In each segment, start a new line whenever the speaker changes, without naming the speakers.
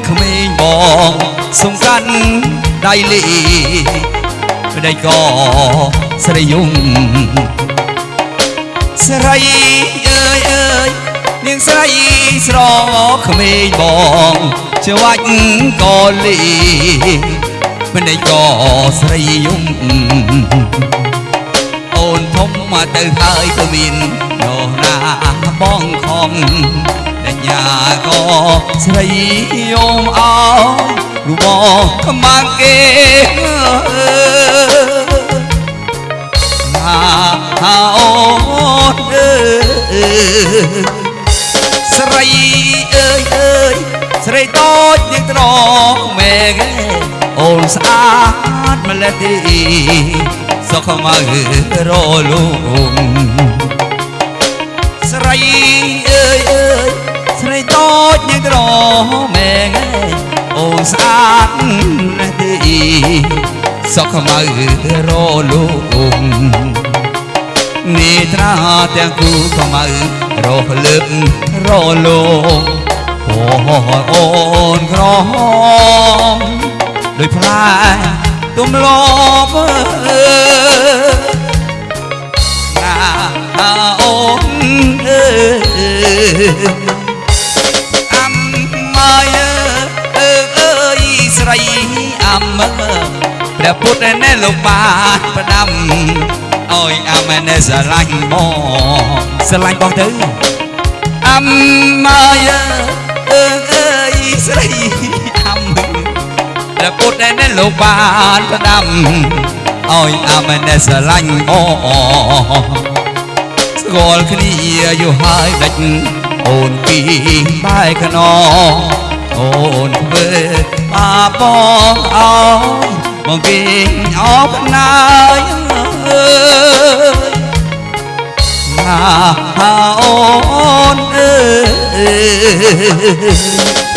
ស្រងក្មេងបងសំកាន់ដៃលីប្តីក៏ស្រីយំស្រីអើយអើយនាងស្រីស្រងក្មេងបងច្វាច់ក៏លីប្តីក៏ស្រីយំអូនធំមកទៅហើយក៏មាននោះណាបងខំដញ្ញាក៏ ស្រីយំអោរូបបងខ្មាំងគេណាអូនអើយស្រីអើយអើយស្រីតូចនឹងត្រង់មែគេអូនស្អាតម្លេះទីសុខមករលងស្រីអើយអើយ ស្រីតូចនឹងក្រមែងអូនស្អាតណាស់ទេសុខមករលងនេត្រាទាំងគូខ្មៅរស់លើករលងអូនក្រហមដោយផ្លែទំលប់អើណាអូនអើអំ ព្រះពុទ្ធណែលោកបានផ្ដាំអើយអមណែស្រឡាញ់បងស្រឡាញ់បងទៅអំម៉ាយអើអើយស្រីអំព្រះពុទ្ធដែលលោកបានផ្ដាំឲ្យអាមណែស្រឡាញ់អូស្គាល់គ្នាយូរហើយដាច់អូនពីបែកខ្នងអូនធ្វើបាបងអោយ បងគេអោបណាយអើយណាអូនអើយ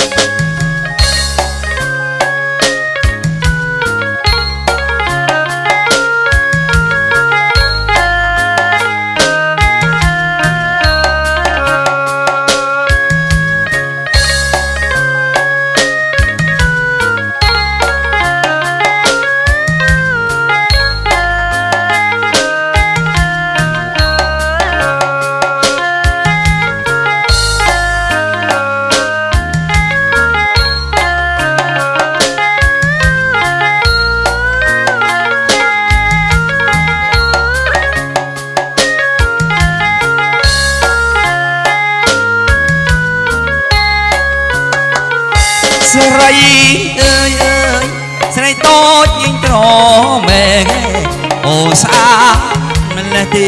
ស្អាតម្លេះទី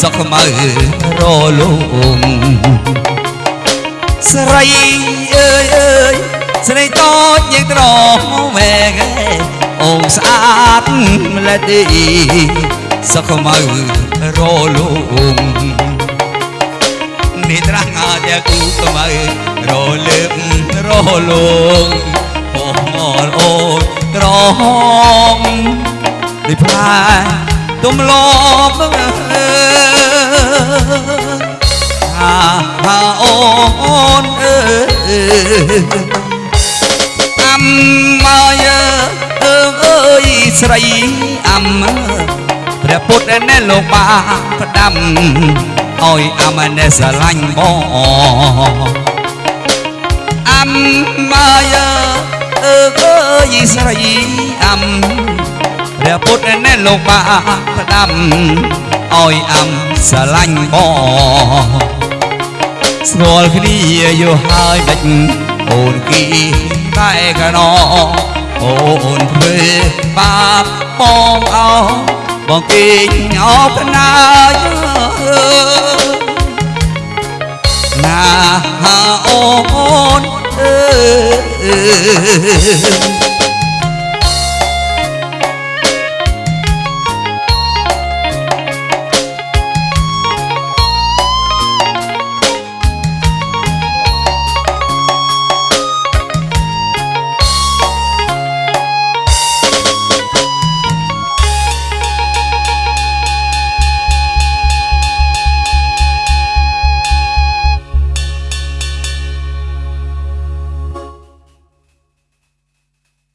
សុខមើរលងស្រីអើយអើយស្រីតូចញញត្រមែងអូស្អាតម្លេះទីសុខមើរលងនេត្រាងាតែគូក្មៅរលើបរលង ដូចផ្លែទំលប់អើហាហាអូនអើអំម៉ាយអើអើយស្រីអំព្រះពុទ្ធណែលោកបានផ្ដាំឲ្យអមណែស្រឡាញ់បងអំម៉ាយអើអើយស្រីអំ ព្រះពុទ្ធណែលោកបានផ្ដាំឲ្យអំស្រឡាញ់បងស្គាល់គ្នាយូរហើយបាច់អូនគីតែកណោអូនធ្វើបាបបងអោបងគេញអោបណាយណាអូនអើ